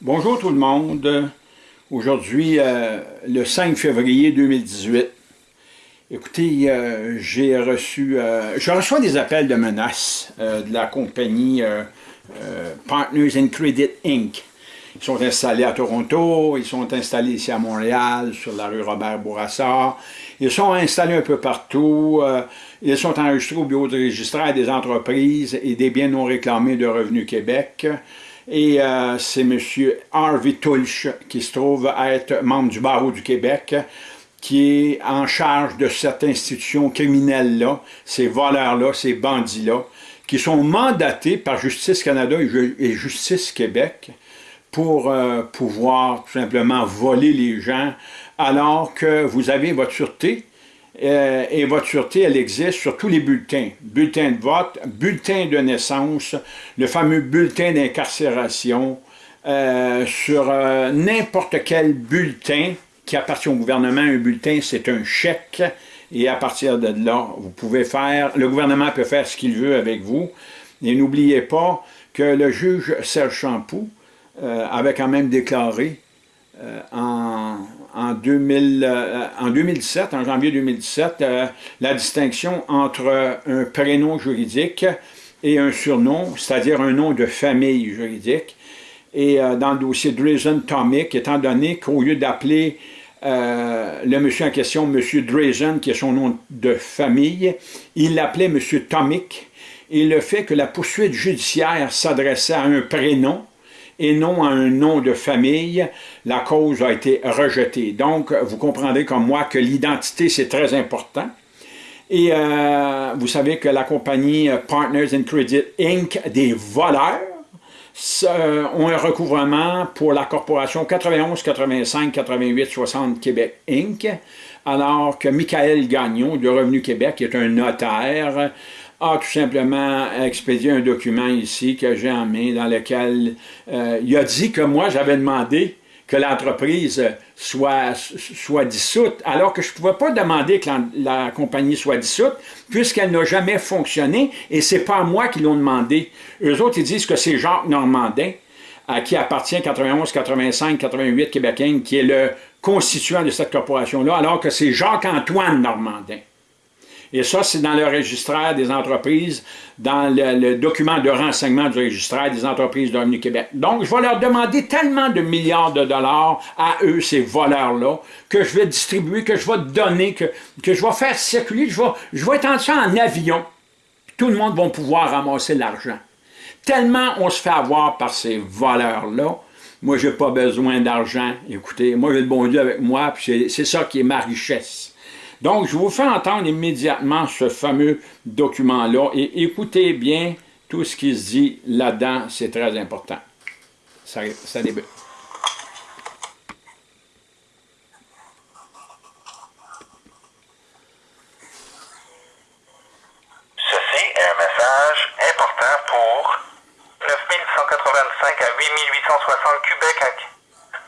Bonjour tout le monde. Aujourd'hui, euh, le 5 février 2018. Écoutez, euh, j'ai reçu, euh, je reçois des appels de menaces de la compagnie Partners in Credit Inc. Ils sont installés à Toronto, ils sont installés ici à Montréal, sur la rue Robert-Bourassa. Ils sont installés un peu partout. ils sont enregistrés au bureau de registraire des entreprises et des biens non réclamés de Revenu Québec. Et euh, c'est M. Harvey Tulch, qui se trouve être membre du barreau du Québec, qui est en charge de cette institution criminelle-là, ces voleurs-là, ces bandits-là, qui sont mandatés par Justice Canada et Justice Québec pour euh, pouvoir tout simplement voler les gens alors que vous avez votre sûreté, euh, et votre sûreté, elle existe sur tous les bulletins. Bulletin de vote, bulletin de naissance, le fameux bulletin d'incarcération, euh, sur euh, n'importe quel bulletin qui appartient au gouvernement. Un bulletin, c'est un chèque, et à partir de là, vous pouvez faire, le gouvernement peut faire ce qu'il veut avec vous. Et n'oubliez pas que le juge Serge Champoux avait quand même déclaré en en, 2000, euh, en 2017, en janvier 2017, euh, la distinction entre un prénom juridique et un surnom, c'est-à-dire un nom de famille juridique. Et euh, dans le dossier Drazen Tomic, étant donné qu'au lieu d'appeler le monsieur en question, monsieur Drazen, qui est son nom de famille, il l'appelait monsieur Tomic, et le fait que la poursuite judiciaire s'adressait à un prénom, et non à un nom de famille, la cause a été rejetée. Donc, vous comprendrez comme moi que l'identité, c'est très important. Et euh, vous savez que la compagnie Partners in Credit Inc., des voleurs, ont un recouvrement pour la corporation 91, 85, 88, 60 Québec Inc., alors que Michael Gagnon de Revenu Québec est un notaire, a tout simplement expédié un document ici que j'ai en main dans lequel euh, il a dit que moi j'avais demandé que l'entreprise soit, soit dissoute, alors que je ne pouvais pas demander que la, compagnie soit dissoute, puisqu'elle n'a jamais fonctionné, et c'est pas à moi qu'ils l'ont demandé. Eux autres, ils disent que c'est Jacques Normandin, à qui appartient 91, 85, 88 Québécois, qui est le constituant de cette corporation-là, alors que c'est Jacques-Antoine Normandin. Et ça, c'est dans le registraire des entreprises, dans le, document de renseignement du registraire des entreprises de Revenu Québec. Donc, je vais leur demander tellement de milliards de dollars à eux, ces voleurs-là, que je vais distribuer, que je vais donner, que, je vais faire circuler, je vais, je vais étendre ça en avion. Tout le monde va pouvoir ramasser l'argent. Tellement on se fait avoir par ces voleurs-là, moi, je n'ai pas besoin d'argent. Écoutez, moi, j'ai le bon Dieu avec moi, puis c'est ça qui est ma richesse. Donc, je vous fais entendre immédiatement ce fameux document-là et écoutez bien tout ce qui se dit là-dedans, c'est très important. Ça, ça débute. Ceci est un message important pour 9185 à 8860 Québec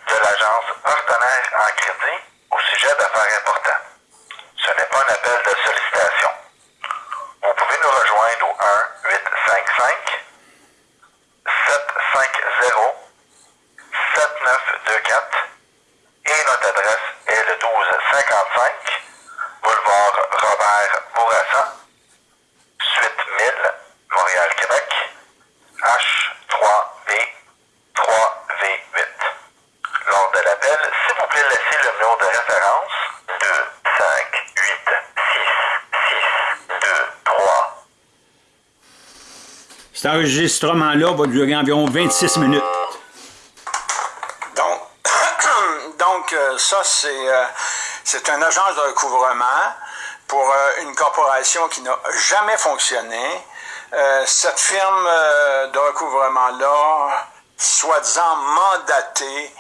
de l'agence partenaire en crédit au sujet d'affaires importantes. Ce n'est pas un appel de sollicitation. Vous pouvez nous rejoindre au 1 855 750 7924 et notre adresse est le 1255 boulevard Robert Bourassa, suite 1000, Montréal-Québec, H3V 3V8. Lors de l'appel, s'il vous plaît, laissez le numéro de référence 2, 5, 8, 6, 6, 2, 3. Cet enregistrement-là va durer environ 26 minutes. Donc, donc euh, ça, euh, c'est une agence de recouvrement pour euh, une corporation qui n'a jamais fonctionné. cette firme de recouvrement-là, soi-disant mandatée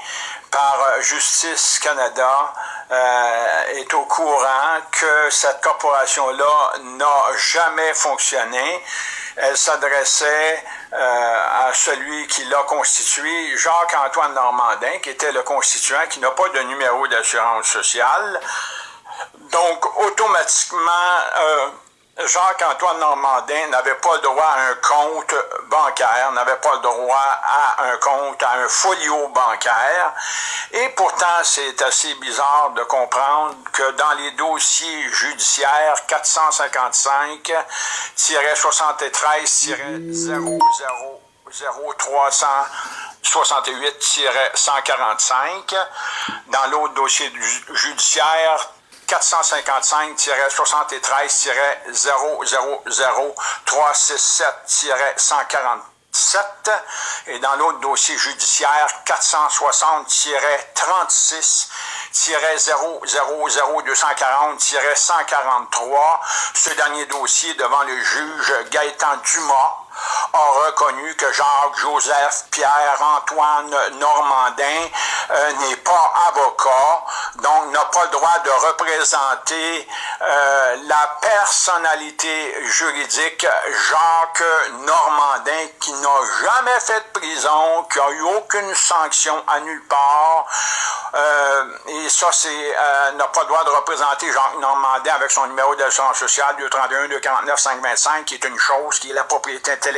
par Justice Canada, euh, est au courant que cette corporation-là n'a jamais fonctionné. Elle s'adressait euh, à celui qui l'a constitué, Jacques-Antoine Normandin, qui était le constituant, qui n'a pas de numéro d'assurance sociale. Donc, automatiquement, euh, Jacques-Antoine Normandin n'avait pas le droit à un compte bancaire, n'avait pas le droit à un compte, à un folio bancaire. Et pourtant, c'est assez bizarre de comprendre que dans les dossiers judiciaires 455-7300-0368-145, dans l'autre dossier judiciaire 455-73-000-367-147 et dans l'autre dossier judiciaire 460-000-240-143, ce dernier dossier devant le juge Gaëtan Dumas a reconnu que Jacques-Joseph Pierre-Antoine Normandin euh, n'est pas avocat, donc n'a pas le droit de représenter euh, la personnalité juridique Jacques Normandin qui n'a jamais fait de prison, qui n'a eu aucune sanction à nulle part. Euh, et ça, c'est n'a pas le droit de représenter Jacques Normandin avec son numéro d'assurance sociale 231 249 525, qui est une chose qui est la propriété intellectuelle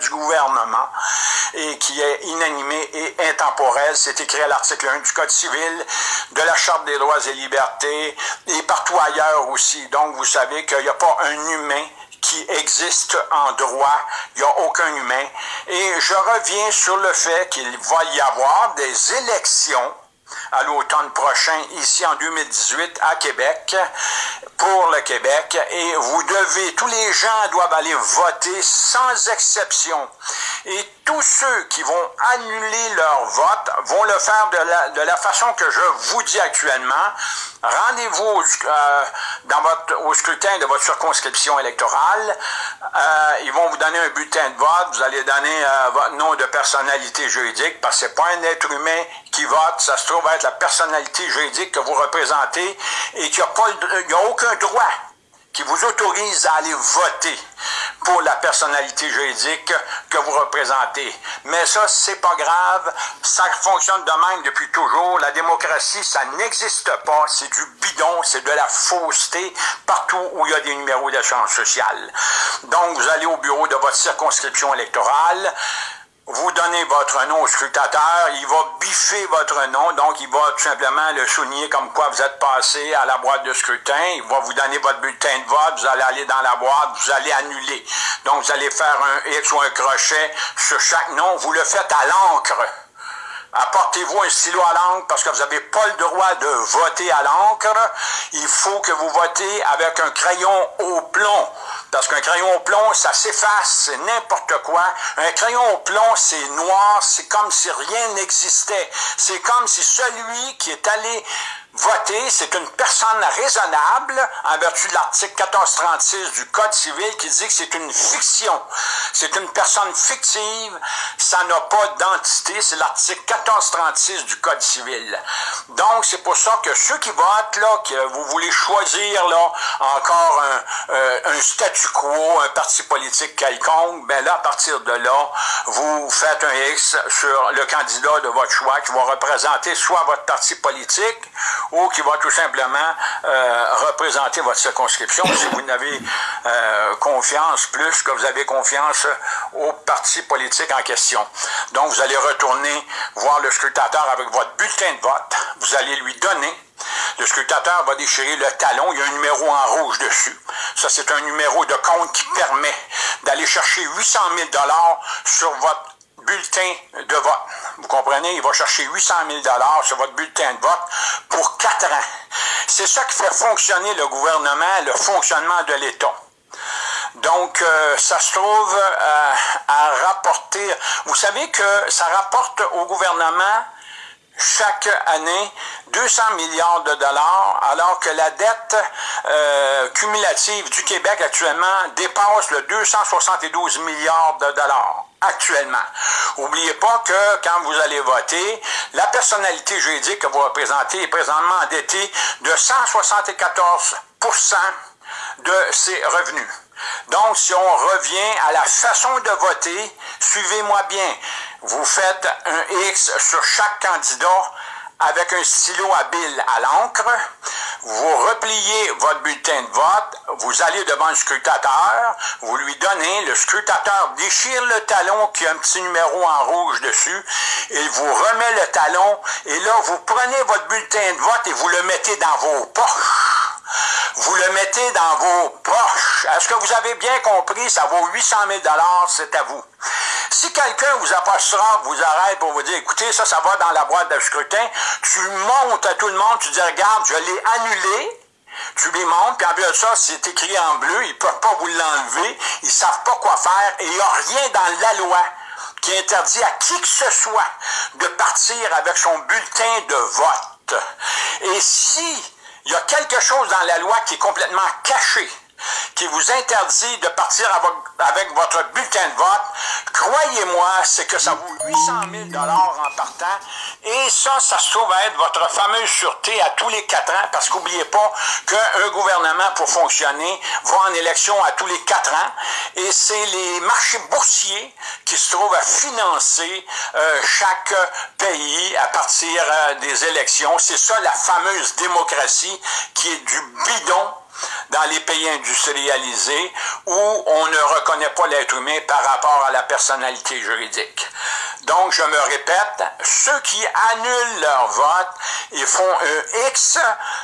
du gouvernement et qui est inanimée et intemporelle. C'est écrit à l'article 1 du Code civil, de la Charte des droits et libertés et partout ailleurs aussi. Donc, vous savez qu'il n'y a pas un humain qui existe en droit, il n'y a aucun humain. Et je reviens sur le fait qu'il va y avoir des élections à l'automne prochain, ici en 2018, à Québec, pour le Québec. Et vous devez, tous les gens doivent aller voter sans exception. Et tous ceux qui vont annuler leur vote vont le faire de la, de la façon que je vous dis actuellement. Rendez-vous euh, au scrutin de votre circonscription électorale. Euh, ils vont vous donner un bulletin de vote. Vous allez donner euh, votre nom de personnalité juridique parce que c'est pas un être humain qui vote. Ça se trouve être la personnalité juridique que vous représentez et qui n'a pas, il a aucun droit qui vous autorise à aller voter pour la personnalité juridique que vous représentez. Mais ça, c'est pas grave. Ça fonctionne de même depuis toujours. La démocratie, ça n'existe pas. C'est du bidon, c'est de la fausseté partout où il y a des numéros d'assurance sociale. Donc, vous allez au bureau de votre circonscription électorale vous donnez votre nom au scrutateur, il va biffer votre nom, donc il va tout simplement le souligner comme quoi vous êtes passé à la boîte de scrutin, il va vous donner votre bulletin de vote, vous allez aller dans la boîte, vous allez annuler. Donc vous allez faire un X ou un crochet sur chaque nom, vous le faites à l'encre. Apportez-vous un stylo à l'encre parce que vous n'avez pas le droit de voter à l'encre. Il faut que vous votez avec un crayon au plomb. Parce qu'un crayon au plomb, ça s'efface, c'est n'importe quoi. Un crayon au plomb, c'est noir, c'est comme si rien n'existait. C'est comme si celui qui est allé voter, c'est une personne raisonnable en vertu de l'article 1436 du Code civil qui dit que c'est une fiction. C'est une personne fictive, ça n'a pas d'entité, c'est l'article 1436 du Code civil. Donc, c'est pour ça que ceux qui votent, là, que vous voulez choisir, là, encore un, euh, un statu quo, un parti politique quelconque, ben là, à partir de là, vous faites un X sur le candidat de votre choix qui va représenter soit votre parti politique ou qui va tout simplement euh, représenter votre circonscription si vous n'avez euh, confiance plus que vous avez confiance au parti politique en question. Donc, vous allez retourner voir le scrutateur avec votre bulletin de vote. Vous allez lui donner le scrutateur va déchirer le talon, il y a un numéro en rouge dessus. Ça, c'est un numéro de compte qui permet d'aller chercher 800 000 sur votre bulletin de vote. Vous comprenez? Il va chercher 800 000 sur votre bulletin de vote pour quatre ans. C'est ça qui fait fonctionner le gouvernement, le fonctionnement de l'État. Donc, euh, ça se trouve euh, à rapporter. Vous savez que ça rapporte au gouvernement chaque année 200 milliards de dollars, alors que la dette euh, cumulative du Québec actuellement dépasse le 272 milliards de dollars actuellement. N'oubliez pas que quand vous allez voter, la personnalité juridique que vous représentez est présentement endettée de 174% de ses revenus. Donc, si on revient à la façon de voter, suivez-moi bien. Vous faites un X sur chaque candidat avec un stylo habile à l'encre. vous repliez votre bulletin de vote, vous allez devant le scrutateur, vous lui donnez, le scrutateur déchire le talon qui a un petit numéro en rouge dessus, il vous remet le talon, et là, vous prenez votre bulletin de vote et vous le mettez dans vos poches vous le mettez dans vos poches. Est-ce que vous avez bien compris? Ça vaut 800 000 c'est à vous. Si quelqu'un vous approchera, vous arrête pour vous dire, écoutez, ça, ça va dans la boîte de scrutin, tu montes à tout le monde, tu dis, regarde, je l'ai annulé, tu lui montres, puis en plus de ça, c'est écrit en bleu, ils ne peuvent pas vous l'enlever, ils ne savent pas quoi faire, et il n'y a rien dans la loi qui interdit à qui que ce soit de partir avec son bulletin de vote. Et si il y a quelque chose dans la loi qui est complètement caché, qui vous interdit de partir avec votre bulletin de vote, croyez-moi, c'est que ça vaut 800 000 en partant. Et ça, ça se trouve être votre fameuse sûreté à tous les quatre ans, parce qu'oubliez pas qu'un gouvernement, pour fonctionner, va en élection à tous les quatre ans. Et c'est les marchés boursiers qui se trouvent à financer euh, chaque pays à partir euh, des élections. C'est ça la fameuse démocratie qui est du bidon dans les pays industrialisés où on ne reconnaît pas l'être humain par rapport à la personnalité juridique. Donc, je me répète, ceux qui annulent leur vote, ils font un X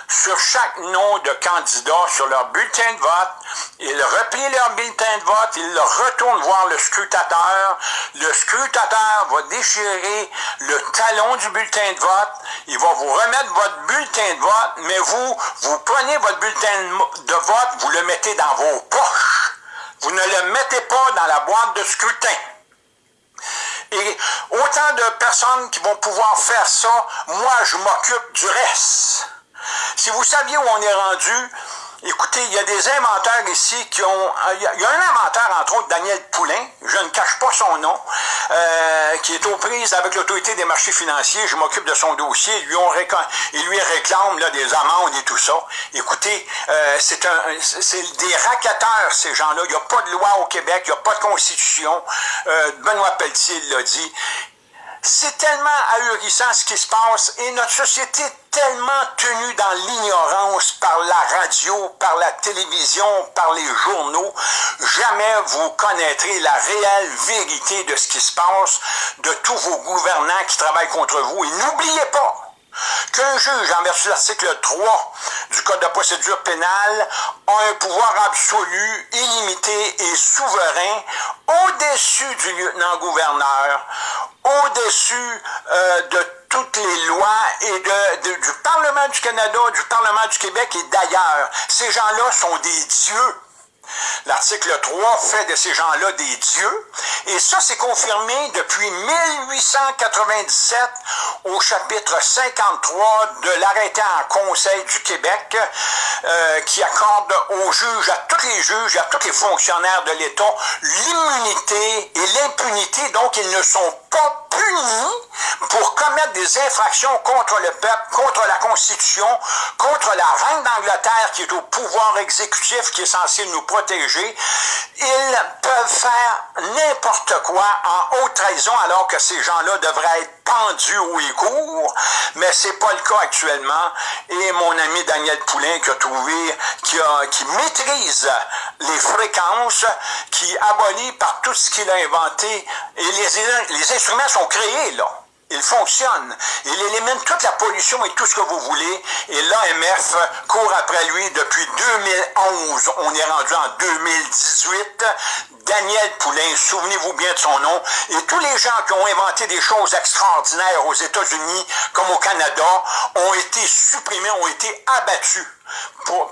sur chaque nom de candidat sur leur bulletin de vote, ils replient leur bulletin de vote, ils retournent voir le scrutateur, le scrutateur va déchirer le talon du bulletin de vote, il va vous remettre votre bulletin de vote, mais vous, vous prenez votre bulletin de vote, vous le mettez dans vos poches. Vous ne le mettez pas dans la boîte de scrutin. Autant de personnes qui vont pouvoir faire ça, moi, je m'occupe du reste. Si vous saviez où on est rendu, Écoutez, il y a des inventeurs ici qui ont... Il y a un inventeur, entre autres, Daniel Poulain, je ne cache pas son nom, euh, qui est aux prises avec l'autorité des marchés financiers. Je m'occupe de son dossier. Ils lui, ont il lui réclame là, des amendes et tout ça. Écoutez, euh, c'est c'est des racketteurs, ces gens-là. Il n'y a pas de loi au Québec, il n'y a pas de constitution. Euh, Benoît Pelletier l'a dit. C'est tellement ahurissant ce qui se passe et notre société tellement tenue dans l'ignorance par la radio, par la télévision, par les journaux. Jamais vous connaîtrez la réelle vérité de ce qui se passe, de tous vos gouvernants qui travaillent contre vous. Et n'oubliez pas, qu'un juge, en vertu de l'article 3 du Code de procédure pénale, a un pouvoir absolu, illimité et souverain au-dessus du lieutenant-gouverneur, au-dessus euh, de toutes les lois et de, du Parlement du Canada, du Parlement du Québec et d'ailleurs. Ces gens-là sont des dieux. L'article 3 fait de ces gens-là des dieux, et ça c'est confirmé depuis 1897 au chapitre 53 de l'arrêté en Conseil du Québec euh, qui accorde aux juges, à tous les juges, à tous les fonctionnaires de l'État l'immunité et l'impunité, donc ils ne sont pas punis pour commettre des infractions contre le peuple, contre la Constitution, contre la reine d'Angleterre qui est au pouvoir exécutif, qui est censé nous protéger. Ils peuvent faire n'importe quoi en haute trahison alors que ces gens-là devraient être pendus au écourt, mais c'est pas le cas actuellement. Et mon ami Daniel Poulain qui a trouvé, qui, a, qui maîtrise les fréquences, qui abolit par tout ce qu'il a inventé, et les instruments sont créés là. Il fonctionne. Il élimine toute la pollution et tout ce que vous voulez. Et l'AMF court après lui depuis 2011. On est rendu en 2018. Daniel Poulain, souvenez-vous bien de son nom, et tous les gens qui ont inventé des choses extraordinaires aux États-Unis comme au Canada ont été supprimés, ont été abattus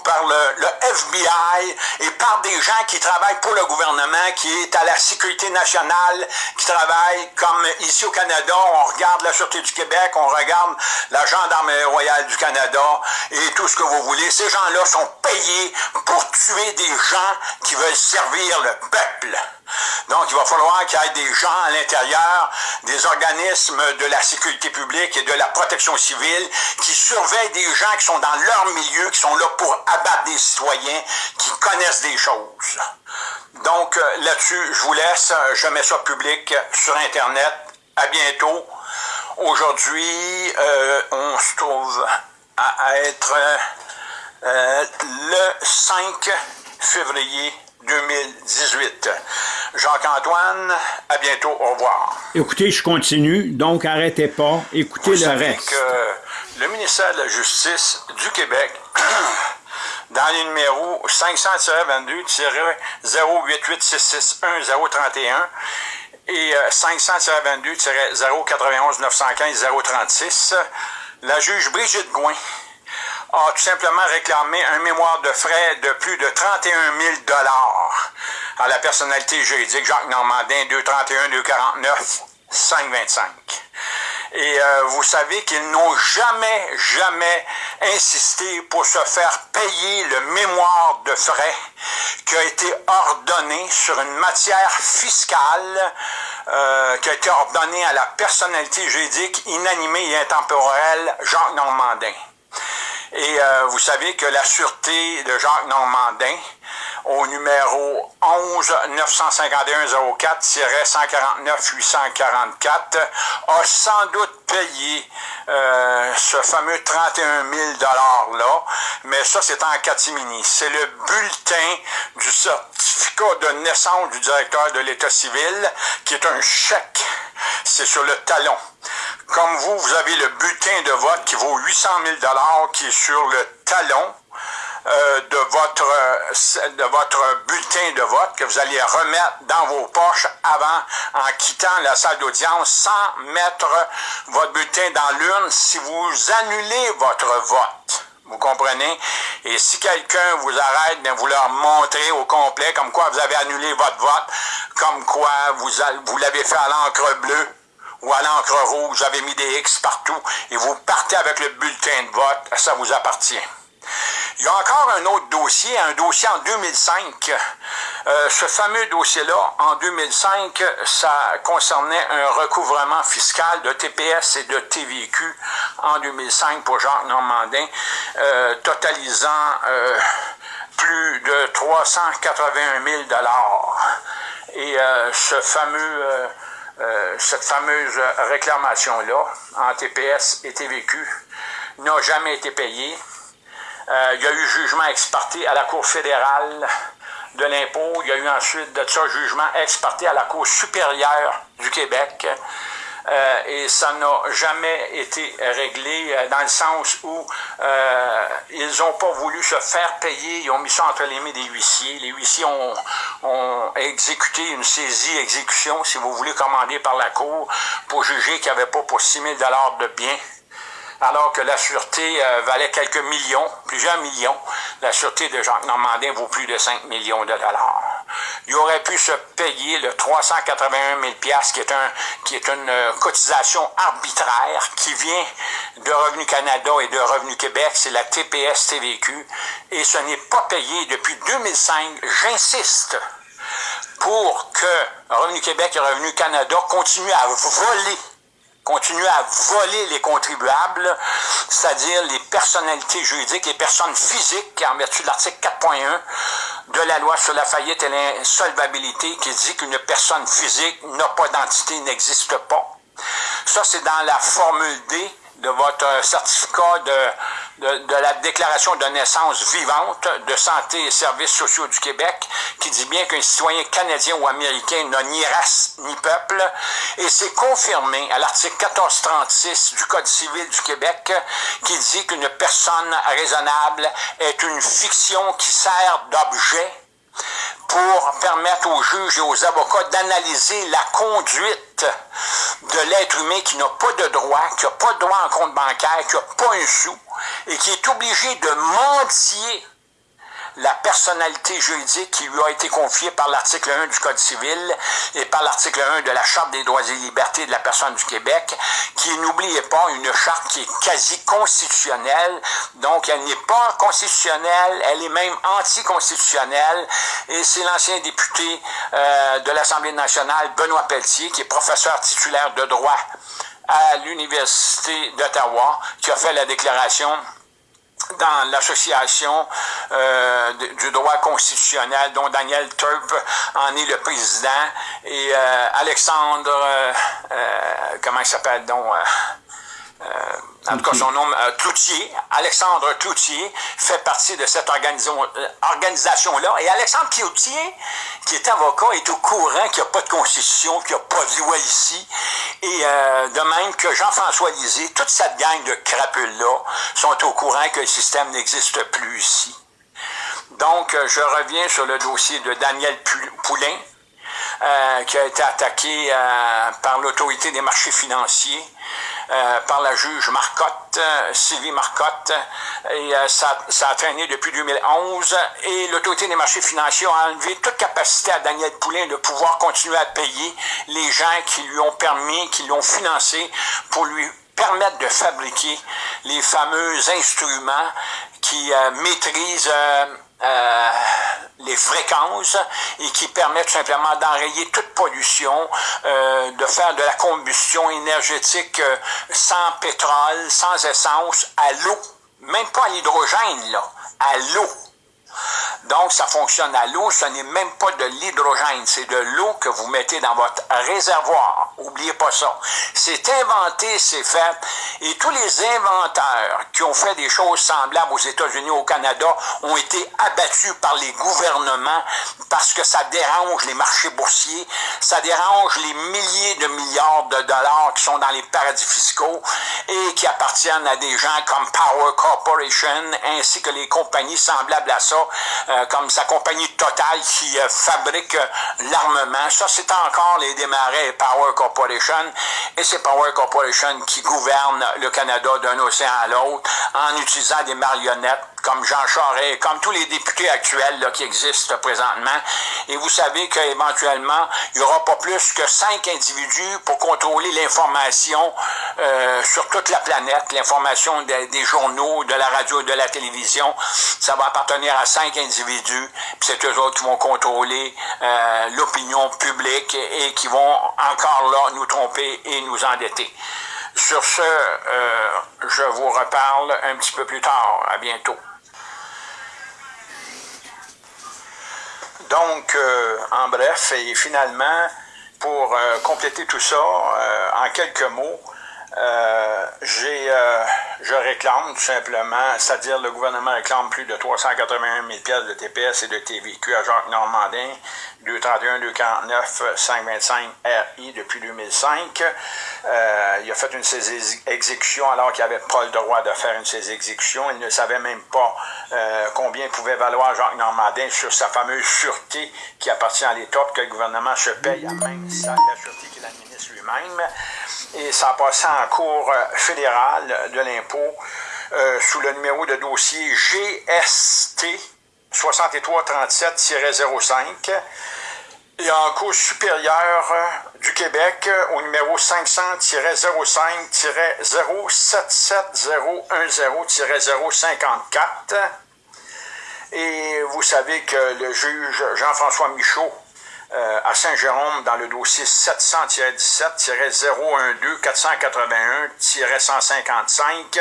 par le, FBI et par des gens qui travaillent pour le gouvernement, qui est à la sécurité nationale, qui travaillent comme ici au Canada, on regarde la Sûreté du Québec, on regarde la Gendarmerie royale du Canada et tout ce que vous voulez. Ces gens-là sont payés pour tuer des gens qui veulent servir le peuple. Donc, il va falloir qu'il y ait des gens à l'intérieur, des organismes de la sécurité publique et de la protection civile qui surveillent des gens qui sont dans leur milieu, qui sont là pour abattre des citoyens, qui connaissent des choses. Donc, euh, là-dessus, je vous laisse. Je mets ça public sur Internet. À bientôt. Aujourd'hui, euh, on se trouve à être euh, le 5 février 2018. Jacques-Antoine, à bientôt, au revoir. Écoutez, je continue, donc arrêtez pas, écoutez le reste. Que le ministère de la Justice du Québec, dans les numéros 500-22-088661031 et 500-22-091-915-036, la juge Brigitte Gouin a tout simplement réclamé un mémoire de frais de plus de 31 000 à la personnalité juridique Jacques Normandin 231 249 525. Et euh, vous savez qu'ils n'ont jamais, jamais insisté pour se faire payer le mémoire de frais qui a été ordonné sur une matière fiscale euh, qui a été ordonnée à la personnalité juridique inanimée et intemporelle Jacques Normandin. Et euh, vous savez que la sûreté de Jacques Normandin, au numéro 11 951 04 149 844 a sans doute payé euh, ce fameux 31 000 $-là, mais ça, c'est en catimini. C'est le bulletin du certificat de naissance du directeur de l'État civil, qui est un chèque. C'est sur le talon. Comme vous, vous avez le bulletin de vote qui vaut 800 000 qui est sur le talon euh, de, votre, euh, de votre bulletin de vote que vous allez remettre dans vos poches avant, en quittant la salle d'audience, sans mettre votre bulletin dans l'urne si vous annulez votre vote. Vous comprenez? Et si quelqu'un vous arrête, de vous leur montrer au complet comme quoi vous avez annulé votre vote, comme quoi vous, vous l'avez fait à l'encre bleue, ou à l'encre rouge, vous avez mis des X partout, et vous partez avec le bulletin de vote, ça vous appartient. Il y a encore un autre dossier, un dossier en 2005. Euh, ce fameux dossier-là, en 2005, ça concernait un recouvrement fiscal de TPS et de TVQ en 2005 pour Jacques Normandin, euh, totalisant euh, plus de 381 000 Et ce fameux euh, cette fameuse réclamation-là en TPS et TVQ n'a jamais été payée. Euh, il y a eu jugement exparté à la Cour fédérale de l'impôt. Il y a eu ensuite de ça jugement exparté à la Cour supérieure du Québec. Euh, et ça n'a jamais été réglé euh, dans le sens où euh, ils n'ont pas voulu se faire payer, ils ont mis ça entre les mains des huissiers. Les huissiers ont, ont exécuté une saisie-exécution, si vous voulez, commandée par la Cour pour juger qu'il n'y avait pas pour 6 000 de biens alors que la sûreté euh, valait quelques millions, plusieurs millions. La sûreté de Jacques Normandin vaut plus de 5 millions de dollars. Il aurait pu se payer le 381 000 qui est, un, qui est une euh, cotisation arbitraire qui vient de Revenu Canada et de Revenu Québec, c'est la TPS-TVQ, et ce n'est pas payé depuis 2005, j'insiste, pour que Revenu Québec et Revenu Canada continuent à voler continuer à voler les contribuables, c'est-à-dire les personnalités juridiques, les personnes physiques, en vertu de l'article 4.1 de la loi sur la faillite et l'insolvabilité, qui dit qu'une personne physique n'a pas d'entité, n'existe pas. Ça, c'est dans la formule D de votre certificat de de, la déclaration de naissance vivante de santé et services sociaux du Québec, qui dit bien qu'un citoyen canadien ou américain n'a ni race ni peuple, et c'est confirmé à l'article 1436 du Code civil du Québec, qui dit qu'une personne raisonnable est une fiction qui sert d'objet pour permettre aux juges et aux avocats d'analyser la conduite de l'être humain qui n'a pas de droit, qui n'a pas de droit en compte bancaire, qui n'a pas un sou, et qui est obligé de mentir la personnalité juridique qui lui a été confiée par l'article 1 du Code civil et par l'article 1 de la Charte des droits et libertés de la personne du Québec, qui, n'oubliez pas, une charte qui est quasi constitutionnelle, donc elle n'est pas constitutionnelle, elle est même anticonstitutionnelle, et c'est l'ancien député euh, de l'Assemblée nationale, Benoît Pelletier, qui est professeur titulaire de droit à l'Université d'Ottawa, qui a fait la déclaration dans l'association euh, du droit constitutionnel, dont Daniel Turp en est le président, et euh, Alexandre, euh, comment il s'appelle donc, en tout cas son nom, euh, Cloutier, Alexandre Cloutier, fait partie de cette euh, organisation-là. Et Alexandre Cloutier, qui est avocat, est au courant qu'il n'y a pas de constitution, qu'il n'y a pas de loi ici. Et euh, de même que Jean-François Lisée, toute cette gang de crapules-là sont au courant que le système n'existe plus ici. Donc, je reviens sur le dossier de Daniel Poulain, euh, qui a été attaqué euh, par l'autorité des marchés financiers, euh, par la juge Marcotte, Sylvie Marcotte, et ça, ça, a traîné depuis 2011, et l'autorité des marchés financiers a enlevé toute capacité à Daniel Poulain de pouvoir continuer à payer les gens qui lui ont permis, qui l'ont financé pour lui permettre de fabriquer les fameux instruments qui maîtrisent euh, les fréquences et qui permettent simplement d'enrayer toute pollution, euh, de faire de la combustion énergétique euh, sans pétrole, sans essence, à l'eau. Même pas à l'hydrogène, là, à l'eau. Donc, ça fonctionne à l'eau, ce n'est même pas de l'hydrogène, c'est de l'eau que vous mettez dans votre réservoir. Oubliez pas ça. C'est inventé, c'est fait, et tous les inventeurs qui ont fait des choses semblables aux États-Unis, au Canada, ont été abattus par les gouvernements parce que ça dérange les marchés boursiers, ça dérange les milliers de milliards de dollars qui sont dans les paradis fiscaux et qui appartiennent à des gens comme Power Corporation ainsi que les compagnies semblables à ça euh, comme sa compagnie Total qui euh, fabrique euh, l'armement. Ça, c'est encore les démarrés Power Corporation. Et c'est Power Corporation qui gouverne le Canada d'un océan à l'autre en utilisant des marionnettes comme Jean Charest, comme tous les députés actuels là, qui existent présentement. Et vous savez qu'éventuellement, il n'y aura pas plus que cinq individus pour contrôler l'information euh, sur toute la planète, l'information des, journaux, de la radio, de la télévision. Ça va appartenir à cinq individus, puis c'est eux autres qui vont contrôler euh, l'opinion publique et qui vont encore là nous tromper et nous endetter. Sur ce, euh, je vous reparle un petit peu plus tard. À bientôt. Donc, euh, en bref, et finalement, pour euh, compléter tout ça, euh, en quelques mots, j'ai, je réclame tout simplement, c'est-à-dire le gouvernement réclame plus de 381 000 pièces de TPS et de TVQ à Jacques Normandin, 231, 249, 525 RI depuis 2005. Euh, il a fait une saisie exécution alors qu'il n'avait pas le droit de faire une saisie exécution. Il ne savait même pas euh, combien pouvait valoir Jacques Normandin sur sa fameuse sûreté qui appartient à l'État, que le gouvernement se paye à même la sûreté qu'il lui-même. Et ça a passé en cours euh, fédérale de l'impôt sous le numéro de dossier GST 6337-05 et en cours supérieure du Québec au numéro 500-05-077-010-054. Et vous savez que le juge Jean-François Michaud euh, à Saint-Jérôme dans le dossier 700-17-012-481-155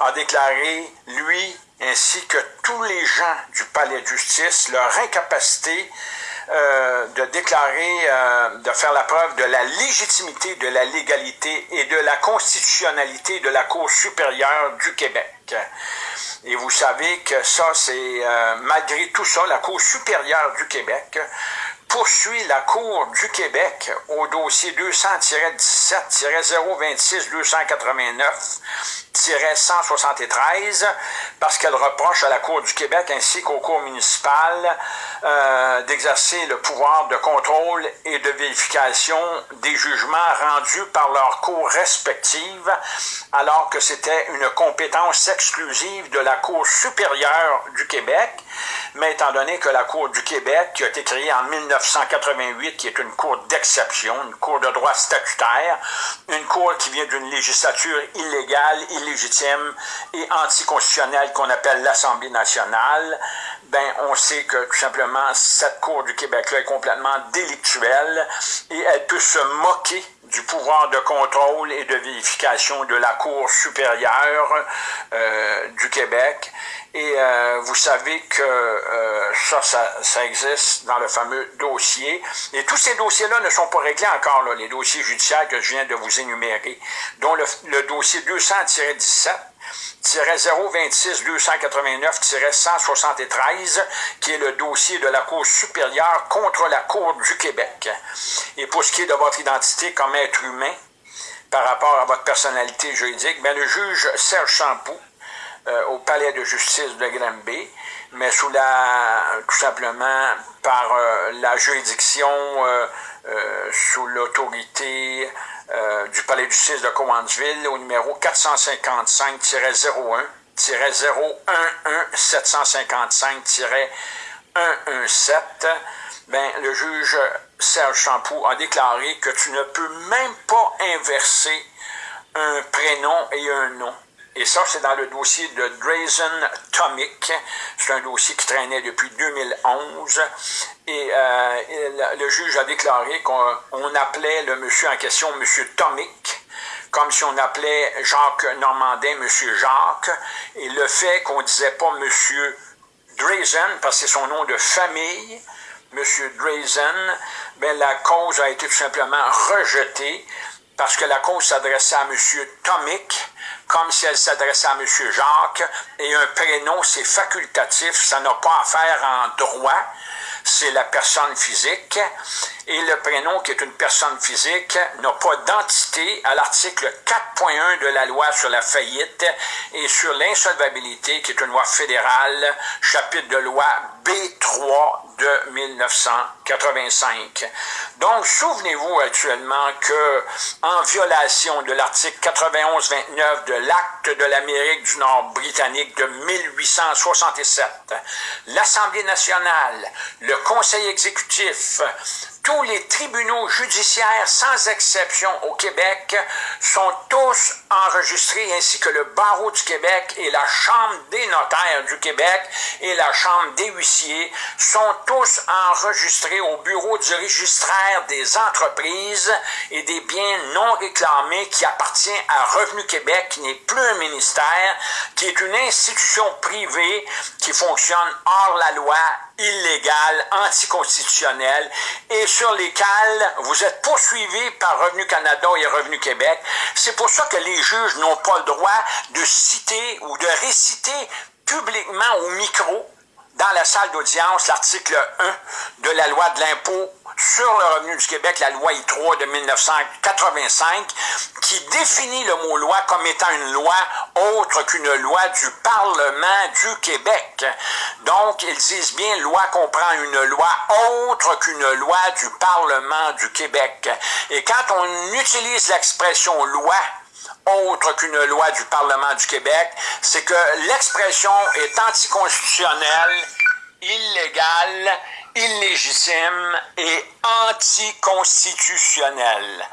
a déclaré, lui, ainsi que tous les gens du palais de justice, leur incapacité euh, de déclarer, euh, de faire la preuve de la légitimité, de la légalité et de la constitutionnalité de la Cour supérieure du Québec. Et vous savez que ça, c'est euh, malgré tout ça, la Cour supérieure du Québec poursuit la Cour du Québec au dossier 200-17-026-289-173 parce qu'elle reproche à la Cour du Québec ainsi qu'aux cours municipales euh, d'exercer le pouvoir de contrôle et de vérification des jugements rendus par leurs cours respectives alors que c'était une compétence exclusive de la Cour supérieure du Québec mais étant donné que la Cour du Québec, qui a été créée en 1988, qui est une cour d'exception, une cour de droit statutaire, une cour qui vient d'une législature illégale, illégitime et anticonstitutionnelle qu'on appelle l'Assemblée nationale, ben on sait que tout simplement cette Cour du Québec-là est complètement délictuelle et elle peut se moquer du pouvoir de contrôle et de vérification de la Cour supérieure euh, du Québec. Et euh, vous savez que euh, ça, ça, ça, existe dans le fameux dossier. Et tous ces dossiers-là ne sont pas réglés encore, là, les dossiers judiciaires que je viens de vous énumérer, dont le, le dossier 200-17, 026 289 173 qui est le dossier de la Cour supérieure contre la Cour du Québec. Et pour ce qui est de votre identité comme être humain, par rapport à votre personnalité juridique, bien, le juge Serge Champoux, euh, au palais de justice de Granby, mais sous la, tout simplement par euh, la juridiction, euh, sous l'autorité du palais de justice de Cowansville au numéro 455-01 011-755-117, ben, le juge Serge Champoux a déclaré que tu ne peux même pas inverser un prénom et un nom. Et ça, c'est dans le dossier de Drazen Tomic. C'est un dossier qui traînait depuis 2011. Et euh, le juge a déclaré qu'on appelait le monsieur en question Monsieur Tomic, comme si on appelait Jacques Normandin Monsieur Jacques. Et le fait qu'on disait pas Monsieur Drazen, parce que c'est son nom de famille, Monsieur Drazen, ben la cause a été tout simplement rejetée parce que la cause s'adressait à Monsieur Tomic, comme si elle s'adressait à M. Jacques, et un prénom, c'est facultatif, ça n'a pas à faire en droit, c'est la personne physique, et le prénom qui est une personne physique n'a pas d'entité à l'article 4.1 de la loi sur la faillite et sur l'insolvabilité, qui est une loi fédérale, chapitre de loi B3 de 1985. Donc, souvenez-vous actuellement que, en violation de l'article 91-29 de l'Acte de l'Amérique du Nord britannique de 1867, l'Assemblée nationale, le Conseil exécutif, tous les tribunaux judiciaires, sans exception au Québec, sont tous enregistrés, ainsi que le barreau du Québec et la Chambre des notaires du Québec et la Chambre des huissiers sont tous enregistrés au bureau du registraire des entreprises et des biens non réclamés qui appartient à Revenu Québec, qui n'est plus un ministère, qui est une institution privée qui fonctionne hors la loi illégales, anticonstitutionnelles et sur lesquelles vous êtes poursuivis par Revenu Canada et Revenu Québec. C'est pour ça que les juges n'ont pas le droit de citer ou de réciter publiquement au micro dans la salle d'audience l'article 1 de la loi de l'impôt sur le revenu du Québec, la loi I3 de 1985, qui définit le mot loi comme étant une loi autre qu'une loi du Parlement du Québec. Donc, ils disent bien loi comprend une loi autre qu'une loi du Parlement du Québec. Et quand on utilise l'expression loi autre qu'une loi du Parlement du Québec, c'est que l'expression est anticonstitutionnelle, illégale illégitime et anticonstitutionnel.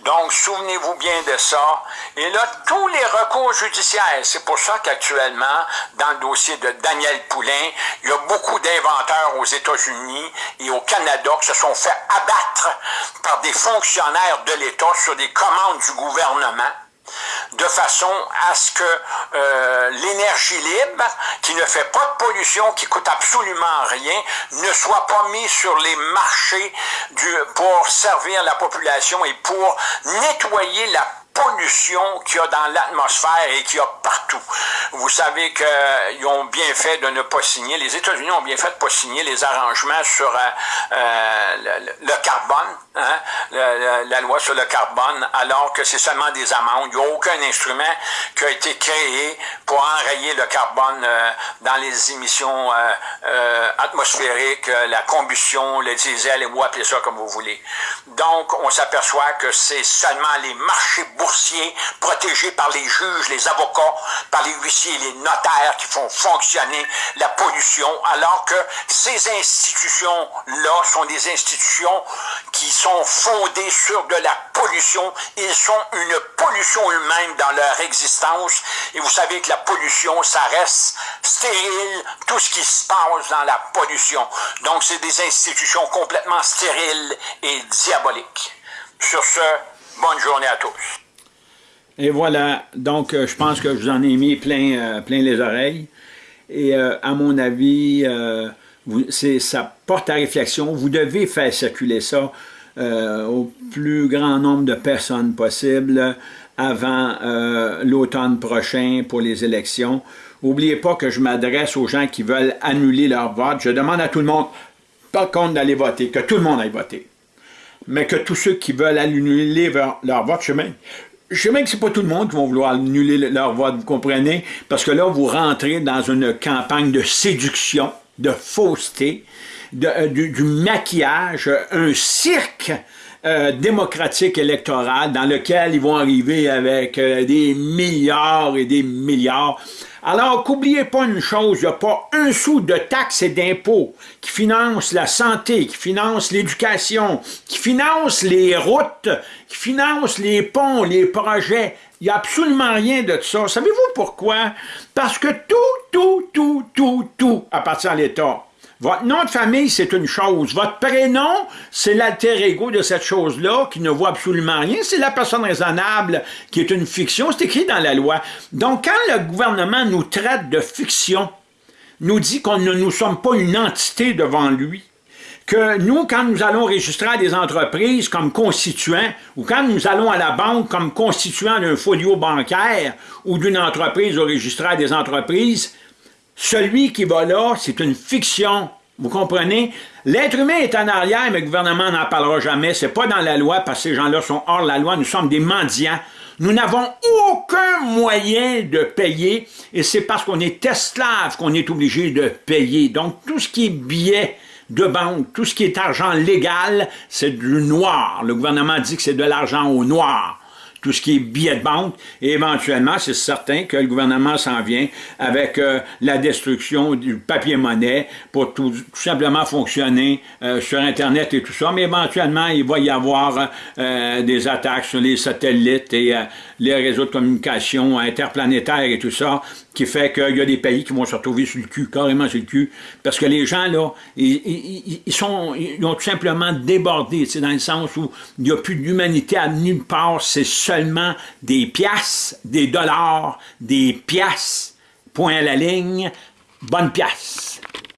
Donc, souvenez-vous bien de ça. Et là, tous les recours judiciaires, c'est pour ça qu'actuellement, dans le dossier de Daniel Poulain, il y a beaucoup d'inventeurs aux États-Unis et au Canada qui se sont fait abattre par des fonctionnaires de l'État sur des commandes du gouvernement de façon à ce que euh, l'énergie libre, qui ne fait pas de pollution, qui coûte absolument rien, ne soit pas mise sur les marchés du, pour servir la population et pour nettoyer la pollution qu'il y a dans l'atmosphère et qu'il y a partout. Vous savez qu'ils ont bien fait de ne pas signer, les États-Unis ont bien fait de ne pas signer les arrangements sur euh, euh, le, carbone, hein, la loi sur le carbone, alors que c'est seulement des amendes. Il n'y a aucun instrument qui a été créé pour enrayer le carbone euh, dans les émissions atmosphériques, la combustion, le diesel, vous appelez ça comme vous voulez. Donc, on s'aperçoit que c'est seulement les marchés boursiers protégés par les juges, les avocats, par les huissiers les notaires qui font fonctionner la pollution, alors que ces institutions-là sont des institutions qui sont fondées sur de la pollution. Ils sont une pollution eux-mêmes dans leur existence. Et vous savez que la pollution, ça reste stérile, tout ce qui se passe dans la pollution. Donc, c'est des institutions complètement stériles et diaboliques. Sur ce, Bonne journée à tous. Et voilà, donc je pense que je vous en ai mis plein, plein les oreilles. Et à mon avis, ça porte à réflexion. Vous devez faire circuler ça euh, au plus grand nombre de personnes possible avant euh, l'automne prochain pour les élections. N'oubliez pas que je m'adresse aux gens qui veulent annuler leur vote. Je demande à tout le monde, pas compte d'aller voter, que tout le monde aille voter. Mais que tous ceux qui veulent annuler leur, vote, je même, je sais même que c'est pas tout le monde qui va vouloir annuler leur vote, vous comprenez? Parce que là, vous rentrez dans une campagne de séduction de fausseté, euh, du, maquillage, un cirque euh, démocratique électoral dans lequel ils vont arriver avec euh, des milliards et des milliards. Alors qu'oubliez pas une chose, il n'y a pas un sou de taxes et d'impôts qui finance la santé, qui finance l'éducation, qui finance les routes, qui finance les ponts, les projets. Il n'y a absolument rien de ça. Savez-vous pourquoi? Parce que tout, tout, tout, tout, tout appartient à l'État. Votre nom de famille, c'est une chose. Votre prénom, c'est l'alter ego de cette chose-là qui ne voit absolument rien. C'est la personne raisonnable qui est une fiction. C'est écrit dans la loi. Donc, quand le gouvernement nous traite de fiction, nous dit qu'on ne nous sommes pas une entité devant lui, que nous, quand nous allons enregistrer des entreprises comme constituants, ou quand nous allons à la banque comme constituant d'un folio bancaire ou d'une entreprise enregistrée des entreprises, celui qui va là, c'est une fiction. Vous comprenez? L'être humain est en arrière, mais le gouvernement n'en parlera jamais. C'est pas dans la loi, parce que ces gens-là sont hors la loi. Nous sommes des mendiants. Nous n'avons aucun moyen de payer, et c'est parce qu'on est esclave qu'on est obligé de payer. Donc, tout ce qui est billets de banque, tout ce qui est argent légal, c'est du noir. Le gouvernement dit que c'est de l'argent au noir. Tout ce qui est billets de banque, et éventuellement, c'est certain que le gouvernement s'en vient avec euh, la destruction du papier-monnaie pour tout, simplement fonctionner euh, sur Internet et tout ça, mais éventuellement, il va y avoir euh, des attaques sur les satellites et les réseaux de communication interplanétaires et tout ça, qui fait qu'il y a des pays qui vont se retrouver sur le cul, carrément sur le cul, parce que les gens, là, ils, sont, ils ont tout simplement débordé, c'est dans le sens où il n'y a plus d'humanité à nulle part, c'est seulement des pièces, des dollars, des pièces, point à la ligne, bonne pièce.